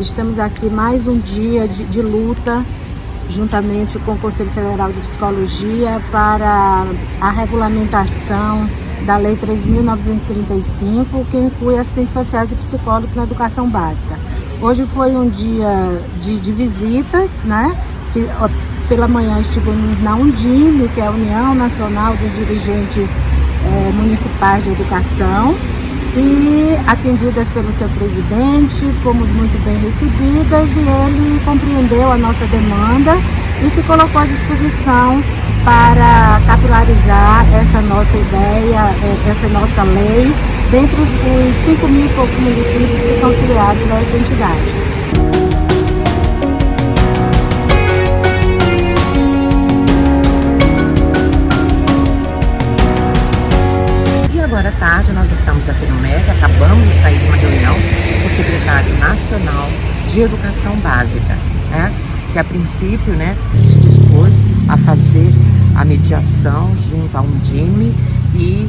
estamos aqui mais um dia de, de luta juntamente com o Conselho Federal de Psicologia para a regulamentação da Lei 3.935, que inclui assistentes sociais e psicólogos na educação básica. Hoje foi um dia de, de visitas, né? Pela manhã estivemos na Undime, que é a União Nacional dos Dirigentes é, Municipais de Educação, e atendidas pelo seu presidente, fomos muito bem recebidas e ele compreendeu a nossa demanda e se colocou à disposição para capilarizar essa nossa ideia, é, essa nossa lei, dentro dos 5 mil e poucos municípios que são filiados a essa entidade. Agora à tarde nós estamos aqui no MEC, acabamos de sair de uma reunião com o secretário nacional de educação básica, né? que a princípio né, se dispôs a fazer a mediação junto a Undime e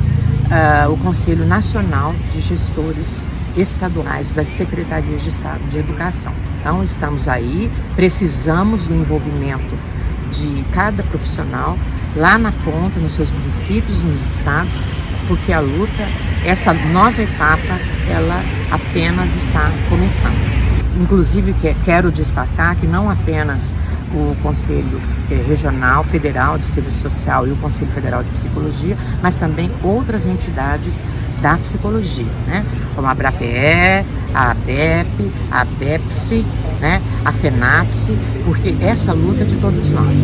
uh, o Conselho Nacional de Gestores Estaduais das Secretarias de Estado de Educação. Então estamos aí, precisamos do envolvimento de cada profissional lá na ponta, nos seus municípios, nos estados, porque a luta, essa nova etapa, ela apenas está começando. Inclusive, quero destacar que não apenas o Conselho eh, Regional Federal de Serviço Social e o Conselho Federal de Psicologia, mas também outras entidades da psicologia, né? como a ABRAPE, a ABEP, a ABEPSI, né? a FENAPSE, porque essa luta é de todos nós.